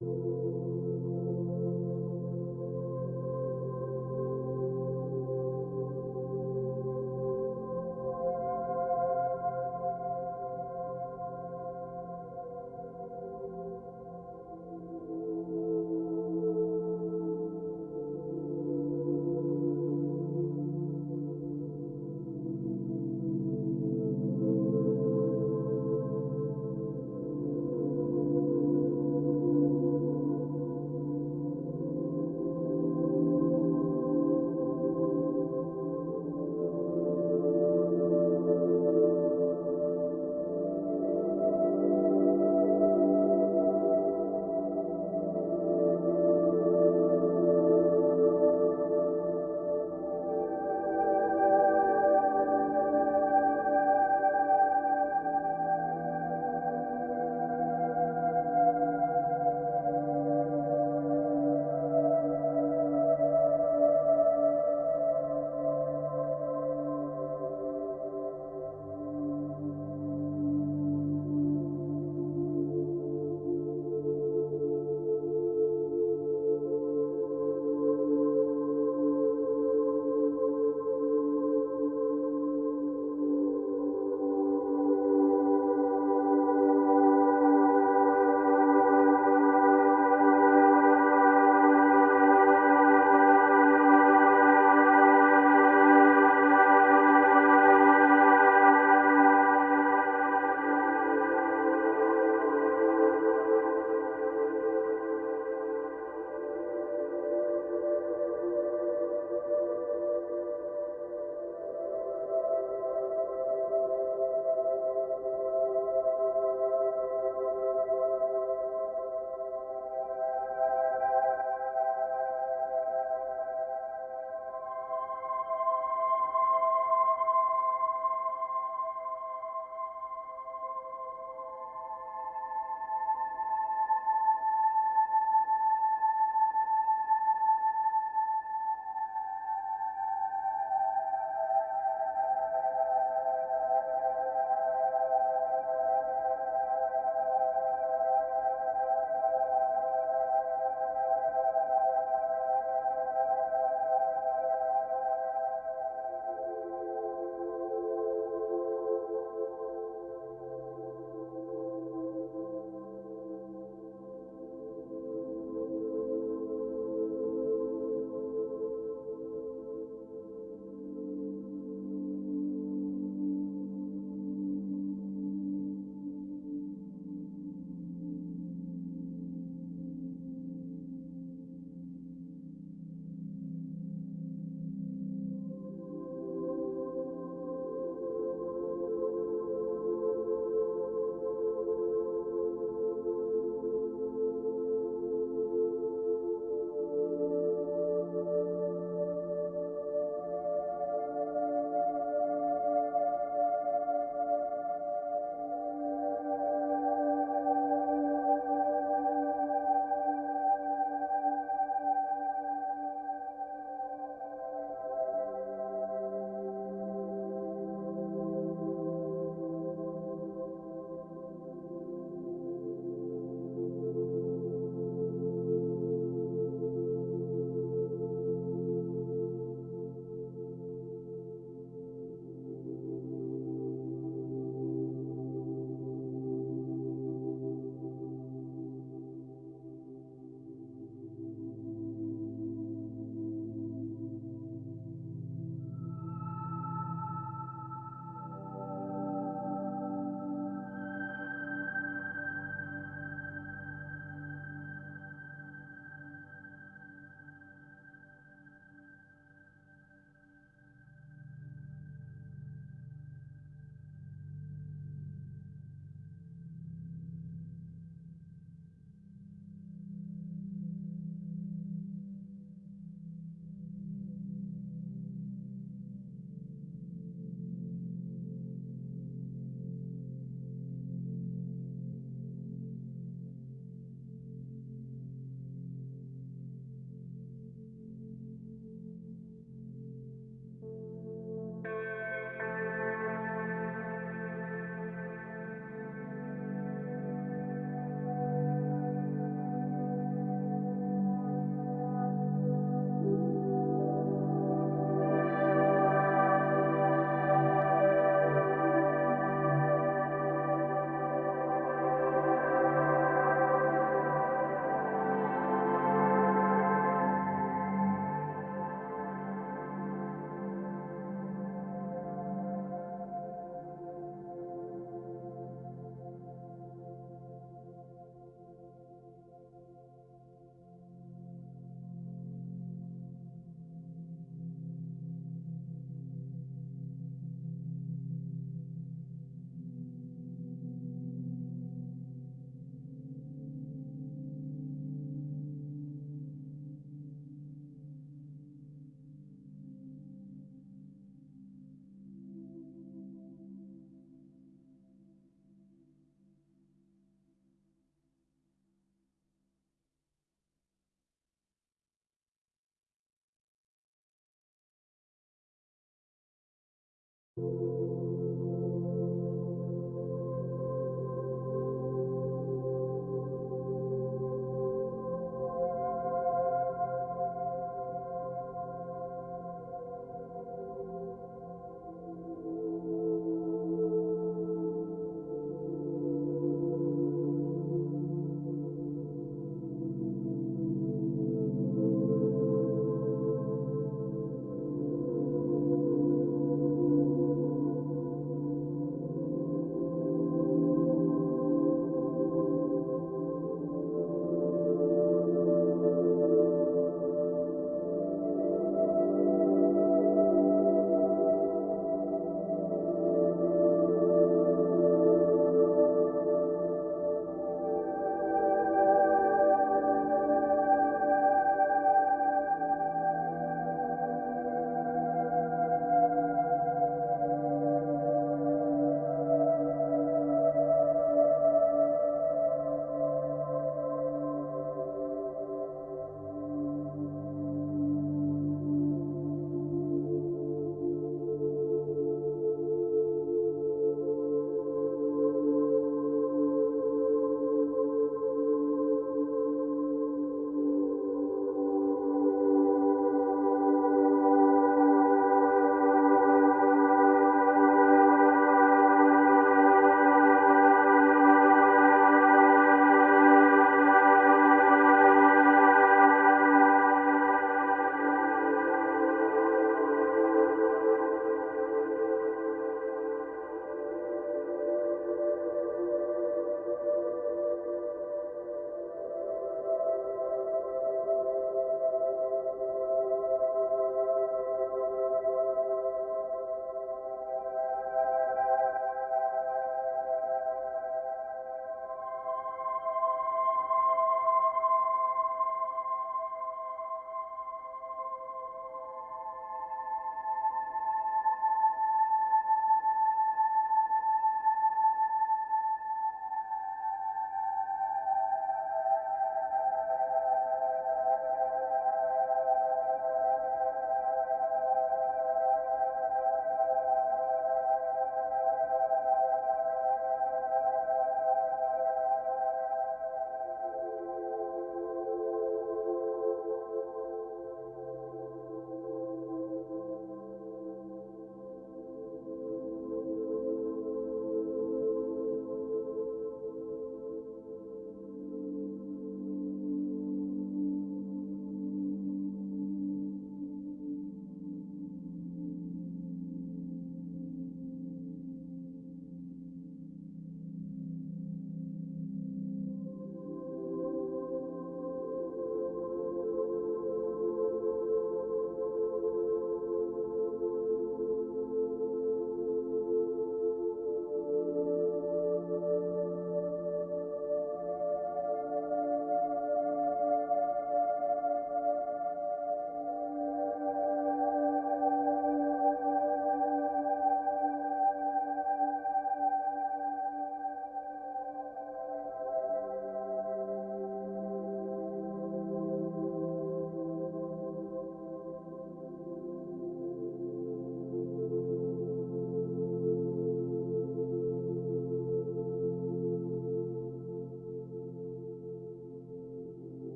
you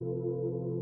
Música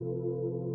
Música